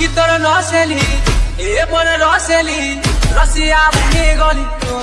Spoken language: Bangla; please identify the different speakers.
Speaker 1: কি তোর নসেলি এ পরে রসেলি রসিয়া ভুলে গলি। তো